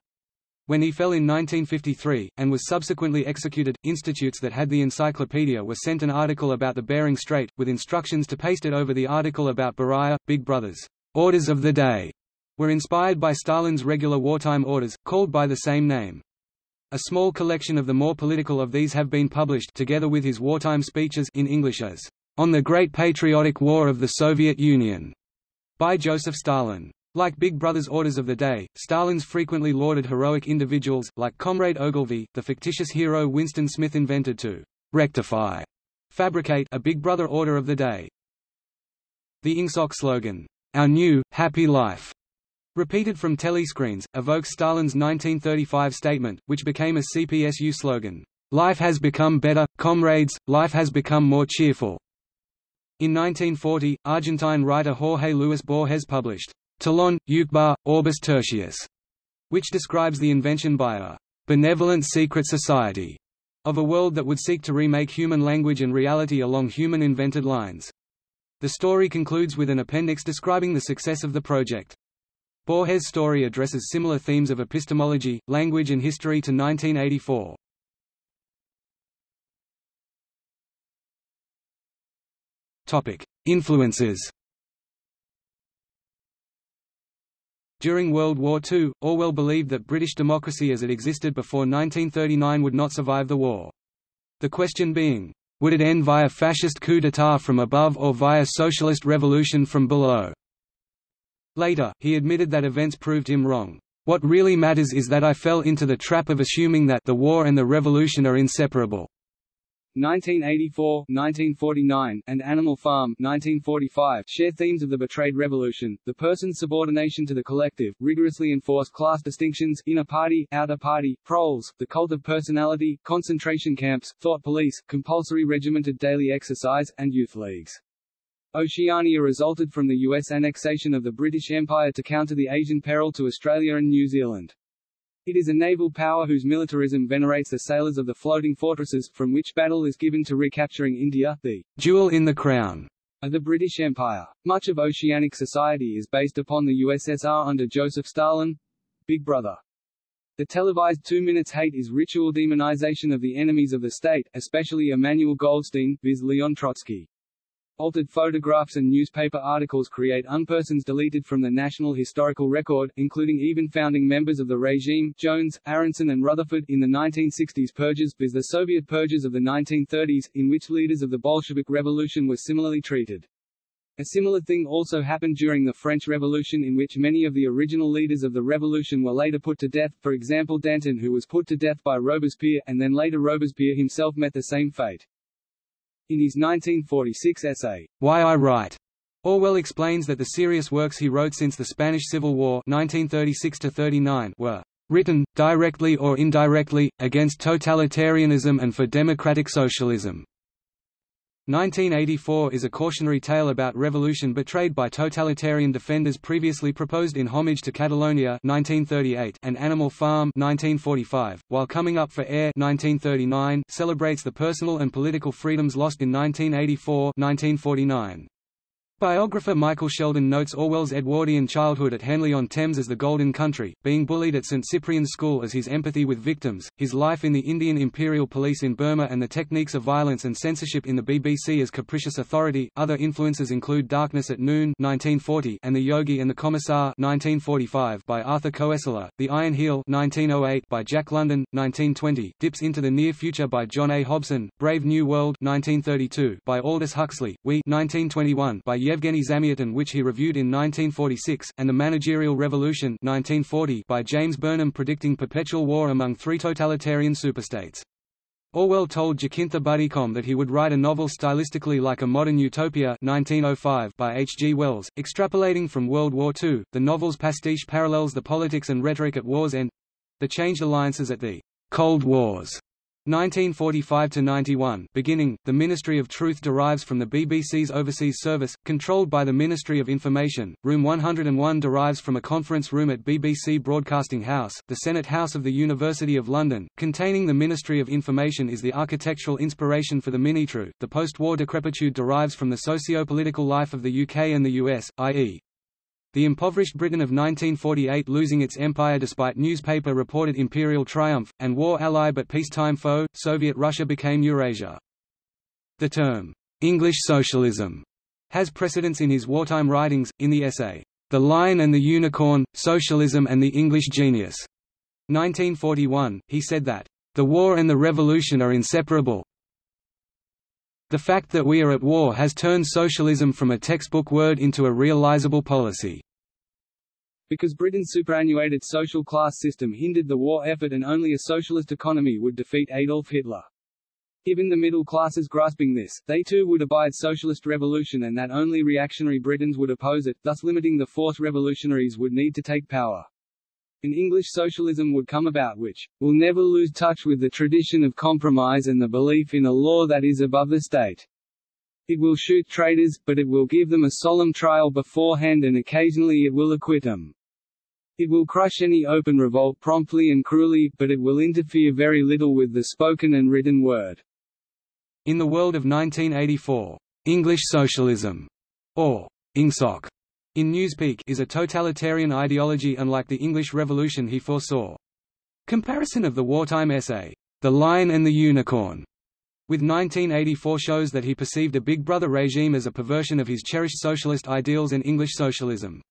When he fell in 1953, and was subsequently executed, institutes that had the encyclopedia were sent an article about the Bering Strait, with instructions to paste it over the article about Beria. Big Brothers, Orders of the Day, were inspired by Stalin's regular wartime orders, called by the same name. A small collection of the more political of these have been published together with his wartime speeches in English as On the Great Patriotic War of the Soviet Union by Joseph Stalin. Like Big Brother's orders of the day, Stalin's frequently lauded heroic individuals, like Comrade Ogilvy, the fictitious hero Winston Smith invented to rectify, fabricate a Big Brother order of the day. The Ingsoc slogan, Our New, Happy Life, Repeated from telescreens, evokes Stalin's 1935 statement, which became a CPSU slogan, "'Life has become better, comrades, life has become more cheerful'". In 1940, Argentine writer Jorge Luis Borges published, Tlön, Uqbar, Orbis Tertius, which describes the invention by a benevolent secret society of a world that would seek to remake human language and reality along human-invented lines. The story concludes with an appendix describing the success of the project. Borges' story addresses similar themes of epistemology, language and history to 1984. Influences During World War II, Orwell believed that British democracy as it existed before 1939 would not survive the war. The question being, would it end via fascist coup d'état from above or via socialist revolution from below? Later, he admitted that events proved him wrong. What really matters is that I fell into the trap of assuming that the war and the revolution are inseparable. 1984, 1949, and Animal Farm 1945 share themes of the betrayed revolution, the person's subordination to the collective, rigorously enforced class distinctions, inner party, outer party, proles, the cult of personality, concentration camps, thought police, compulsory regimented daily exercise, and youth leagues. Oceania resulted from the U.S. annexation of the British Empire to counter the Asian peril to Australia and New Zealand. It is a naval power whose militarism venerates the sailors of the floating fortresses, from which battle is given to recapturing India, the jewel in the crown of the British Empire. Much of oceanic society is based upon the USSR under Joseph Stalin. Big Brother. The televised two minutes hate is ritual demonization of the enemies of the state, especially Emmanuel Goldstein, viz. Leon Trotsky. Altered photographs and newspaper articles create unpersons deleted from the National Historical Record, including even founding members of the regime, Jones, Aaronson and Rutherford, in the 1960s purges viz the Soviet purges of the 1930s, in which leaders of the Bolshevik Revolution were similarly treated. A similar thing also happened during the French Revolution in which many of the original leaders of the revolution were later put to death, for example Danton who was put to death by Robespierre, and then later Robespierre himself met the same fate. In his 1946 essay, Why I Write, Orwell explains that the serious works he wrote since the Spanish Civil War 1936 were written, directly or indirectly, against totalitarianism and for democratic socialism. 1984 is a cautionary tale about revolution betrayed by totalitarian defenders previously proposed in Homage to Catalonia 1938 and Animal Farm 1945, while Coming Up for Air 1939 celebrates the personal and political freedoms lost in 1984 1949. Biographer Michael Shelden notes Orwell's Edwardian childhood at Henley-on-Thames as the Golden Country, being bullied at St Cyprian's School as his empathy with victims, his life in the Indian Imperial Police in Burma and the techniques of violence and censorship in the BBC as capricious authority. Other influences include Darkness at Noon 1940 and The Yogi and the Commissar 1945 by Arthur Koestler, The Iron Heel 1908 by Jack London, 1920, Dips into the Near Future by John A. Hobson, Brave New World 1932 by Aldous Huxley, We 1921 by Yevgeny Zamyatin which he reviewed in 1946, and The Managerial Revolution 1940 by James Burnham predicting perpetual war among three totalitarian superstates. Orwell told Jacintha Buddicom that he would write a novel stylistically like a modern utopia 1905 by H. G. Wells, extrapolating from World War II. The novel's pastiche parallels the politics and rhetoric at war's end—the changed alliances at the Cold Wars 1945–91 beginning, the Ministry of Truth derives from the BBC's Overseas Service, controlled by the Ministry of Information. Room 101 derives from a conference room at BBC Broadcasting House, the Senate House of the University of London, containing the Ministry of Information is the architectural inspiration for the Minitrue. The post-war decrepitude derives from the socio-political life of the UK and the US, i.e. The impoverished Britain of 1948 losing its empire despite newspaper reported imperial triumph, and war ally but peacetime foe, Soviet Russia became Eurasia. The term, English socialism, has precedence in his wartime writings, in the essay, The Lion and the Unicorn, Socialism and the English Genius. 1941, he said that, The war and the revolution are inseparable, the fact that we are at war has turned socialism from a textbook word into a realizable policy. Because Britain's superannuated social class system hindered the war effort and only a socialist economy would defeat Adolf Hitler. Given the middle classes grasping this, they too would abide socialist revolution and that only reactionary Britons would oppose it, thus limiting the force revolutionaries would need to take power. An English socialism would come about which will never lose touch with the tradition of compromise and the belief in a law that is above the state. It will shoot traitors, but it will give them a solemn trial beforehand and occasionally it will acquit them. It will crush any open revolt promptly and cruelly, but it will interfere very little with the spoken and written word. In the world of 1984, English socialism, or Ingsoc, in Newspeak is a totalitarian ideology unlike the English Revolution he foresaw. Comparison of the wartime essay, The Lion and the Unicorn, with 1984 shows that he perceived a Big Brother regime as a perversion of his cherished socialist ideals and English socialism.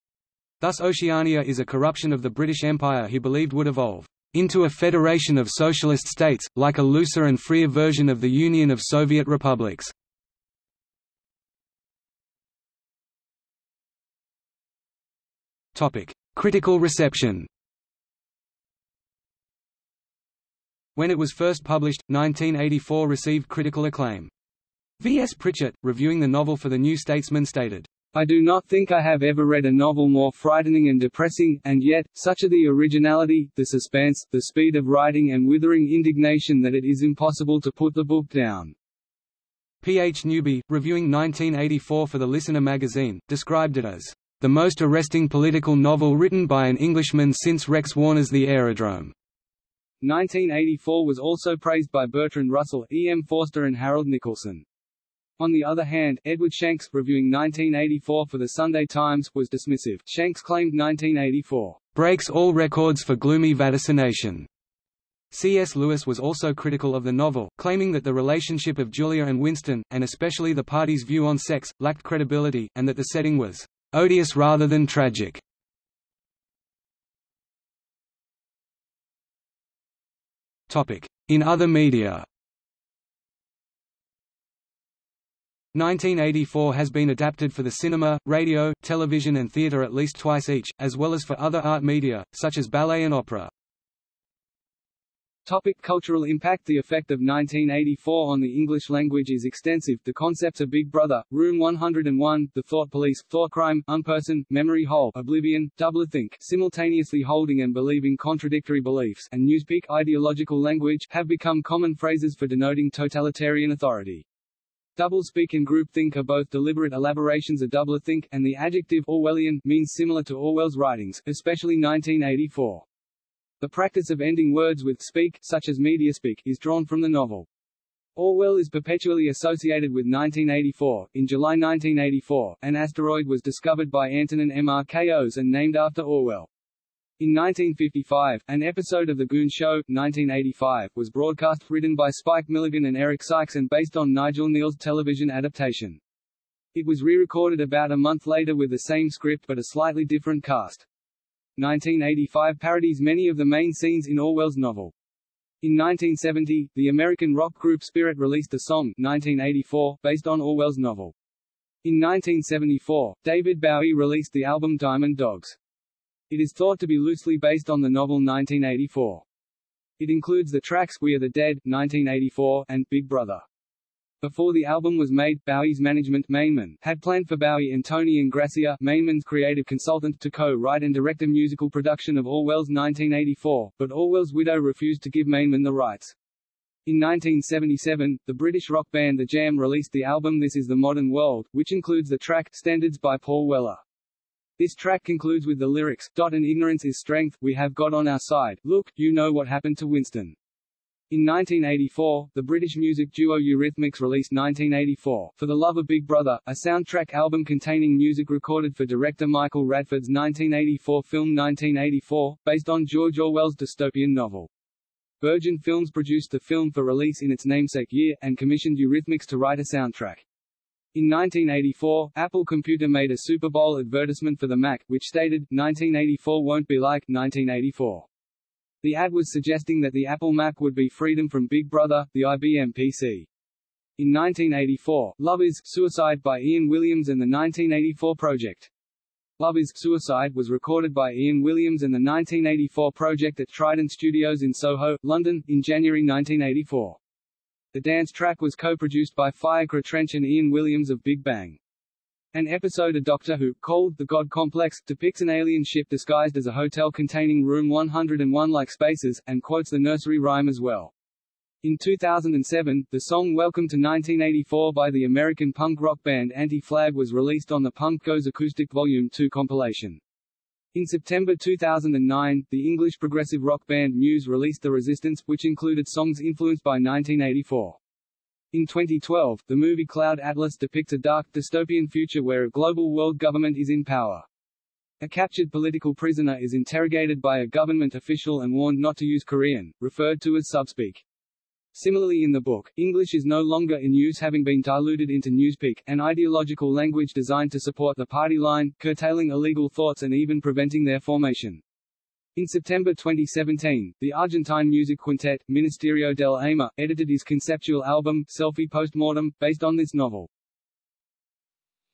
Thus Oceania is a corruption of the British Empire he believed would evolve into a federation of socialist states, like a looser and freer version of the Union of Soviet Republics. Critical reception When it was first published, 1984 received critical acclaim. V. S. Pritchett, reviewing the novel for The New Statesman stated, I do not think I have ever read a novel more frightening and depressing, and yet, such are the originality, the suspense, the speed of writing and withering indignation that it is impossible to put the book down. P. H. Newby, reviewing 1984 for The Listener magazine, described it as the most arresting political novel written by an Englishman since Rex Warner's The Aerodrome. 1984 was also praised by Bertrand Russell, E. M. Forster and Harold Nicolson. On the other hand, Edward Shanks, reviewing 1984 for the Sunday Times, was dismissive. Shanks claimed 1984 breaks all records for gloomy vaticination. C.S. Lewis was also critical of the novel, claiming that the relationship of Julia and Winston, and especially the party's view on sex, lacked credibility, and that the setting was odious rather than tragic. In other media 1984 has been adapted for the cinema, radio, television and theatre at least twice each, as well as for other art media, such as ballet and opera. Topic cultural impact The effect of 1984 on the English language is extensive. The concepts of Big Brother, Room 101, The Thought Police, Thought Crime, Unperson, Memory Hole, Oblivion, Doublethink, simultaneously holding and believing contradictory beliefs, and Newspeak ideological language have become common phrases for denoting totalitarian authority. Doublespeak and groupthink are both deliberate elaborations of doublethink, and the adjective Orwellian means similar to Orwell's writings, especially 1984. The practice of ending words with speak, such as mediaspeak, is drawn from the novel. Orwell is perpetually associated with 1984. In July 1984, an asteroid was discovered by Antonin Mrkos and named after Orwell. In 1955, an episode of The Goon Show, 1985, was broadcast, written by Spike Milligan and Eric Sykes and based on Nigel Kneale's television adaptation. It was re-recorded about a month later with the same script but a slightly different cast. 1985 parodies many of the main scenes in Orwell's novel. In 1970, the American rock group Spirit released the song 1984 based on Orwell's novel. In 1974, David Bowie released the album Diamond Dogs. It is thought to be loosely based on the novel 1984. It includes the tracks We Are the Dead 1984 and Big Brother. Before the album was made, Bowie's management Mainman had planned for Bowie and Tony Ingrassia Mainman's creative consultant to co-write and direct a musical production of Orwell's 1984, but Orwell's widow refused to give Mainman the rights. In 1977, the British rock band The Jam released the album This Is the Modern World, which includes the track Standards by Paul Weller. This track concludes with the lyrics, Dot and ignorance is strength, we have God on our side, look, you know what happened to Winston. In 1984, the British music duo Eurythmics released 1984, For the Love of Big Brother, a soundtrack album containing music recorded for director Michael Radford's 1984 film 1984, based on George Orwell's dystopian novel. Virgin Films produced the film for release in its namesake year, and commissioned Eurythmics to write a soundtrack. In 1984, Apple Computer made a Super Bowl advertisement for the Mac, which stated, 1984 won't be like 1984. The ad was suggesting that the Apple Mac would be freedom from Big Brother, the IBM PC. In 1984, Love is Suicide by Ian Williams and the 1984 Project. Love is Suicide was recorded by Ian Williams and the 1984 Project at Trident Studios in Soho, London, in January 1984. The dance track was co-produced by Fiacre Trench and Ian Williams of Big Bang. An episode of Doctor Who, called The God Complex, depicts an alien ship disguised as a hotel containing room 101-like spaces, and quotes the nursery rhyme as well. In 2007, the song Welcome to 1984 by the American punk rock band Anti-Flag was released on the Punk Goes Acoustic Volume 2 compilation. In September 2009, the English progressive rock band Muse released The Resistance, which included songs influenced by 1984. In 2012, the movie Cloud Atlas depicts a dark, dystopian future where a global world government is in power. A captured political prisoner is interrogated by a government official and warned not to use Korean, referred to as subspeak. Similarly in the book, English is no longer in use having been diluted into newspeak, an ideological language designed to support the party line, curtailing illegal thoughts and even preventing their formation. In September 2017, the Argentine music quintet, Ministerio del Aima, edited his conceptual album, Selfie Postmortem, based on this novel.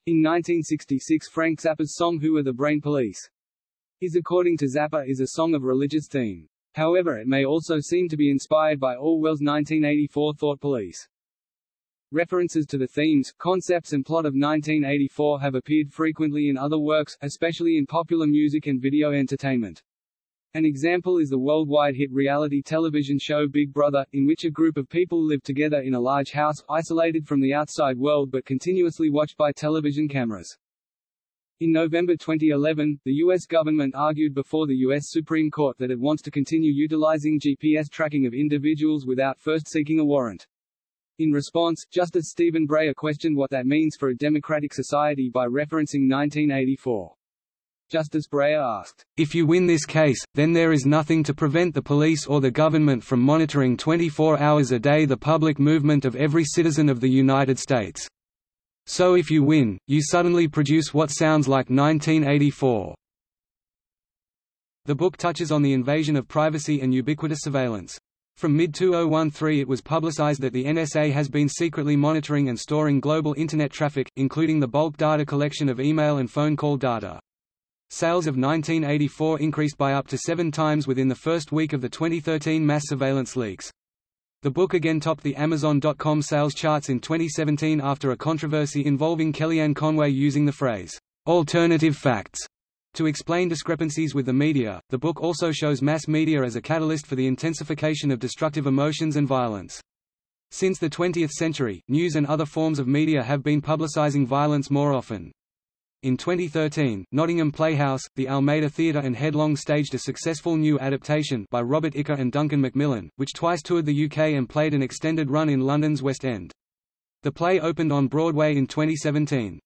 In 1966 Frank Zappa's song Who Are the Brain Police? is according to Zappa is a song of religious theme. However it may also seem to be inspired by Orwell's 1984 Thought Police. References to the themes, concepts and plot of 1984 have appeared frequently in other works, especially in popular music and video entertainment. An example is the worldwide hit reality television show Big Brother, in which a group of people live together in a large house, isolated from the outside world but continuously watched by television cameras. In November 2011, the U.S. government argued before the U.S. Supreme Court that it wants to continue utilizing GPS tracking of individuals without first seeking a warrant. In response, Justice Stephen Breyer questioned what that means for a democratic society by referencing 1984. Justice Breyer asked, If you win this case, then there is nothing to prevent the police or the government from monitoring 24 hours a day the public movement of every citizen of the United States. So if you win, you suddenly produce what sounds like 1984. The book touches on the invasion of privacy and ubiquitous surveillance. From mid-2013 it was publicized that the NSA has been secretly monitoring and storing global Internet traffic, including the bulk data collection of email and phone call data. Sales of 1984 increased by up to seven times within the first week of the 2013 mass surveillance leaks. The book again topped the Amazon.com sales charts in 2017 after a controversy involving Kellyanne Conway using the phrase, alternative facts, to explain discrepancies with the media. The book also shows mass media as a catalyst for the intensification of destructive emotions and violence. Since the 20th century, news and other forms of media have been publicizing violence more often. In 2013, Nottingham Playhouse, the Almeida Theatre and Headlong staged a successful new adaptation by Robert Icke and Duncan Macmillan, which twice toured the UK and played an extended run in London's West End. The play opened on Broadway in 2017.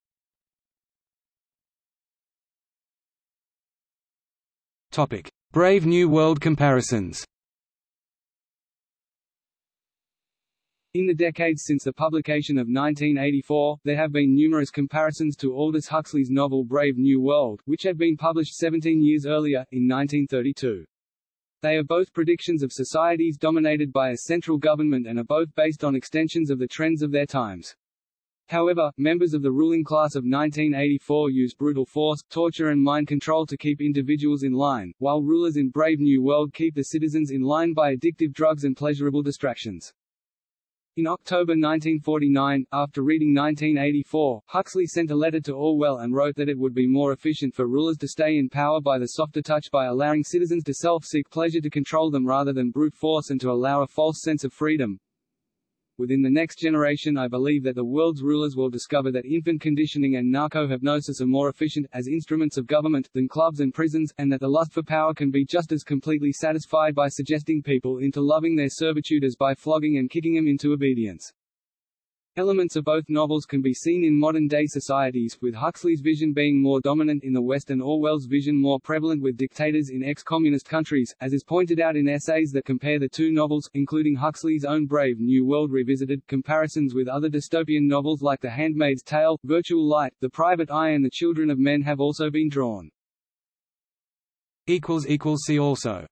Topic: Brave New World comparisons In the decades since the publication of 1984, there have been numerous comparisons to Aldous Huxley's novel Brave New World, which had been published 17 years earlier, in 1932. They are both predictions of societies dominated by a central government and are both based on extensions of the trends of their times. However, members of the ruling class of 1984 use brutal force, torture and mind control to keep individuals in line, while rulers in Brave New World keep the citizens in line by addictive drugs and pleasurable distractions. In October 1949, after reading 1984, Huxley sent a letter to Orwell and wrote that it would be more efficient for rulers to stay in power by the softer touch by allowing citizens to self-seek pleasure to control them rather than brute force and to allow a false sense of freedom. Within the next generation I believe that the world's rulers will discover that infant conditioning and narco-hypnosis are more efficient, as instruments of government, than clubs and prisons, and that the lust for power can be just as completely satisfied by suggesting people into loving their servitude as by flogging and kicking them into obedience. Elements of both novels can be seen in modern-day societies, with Huxley's vision being more dominant in the West and Orwell's vision more prevalent with dictators in ex-communist countries, as is pointed out in essays that compare the two novels, including Huxley's own Brave New World Revisited, comparisons with other dystopian novels like The Handmaid's Tale, Virtual Light, The Private Eye and The Children of Men have also been drawn. See also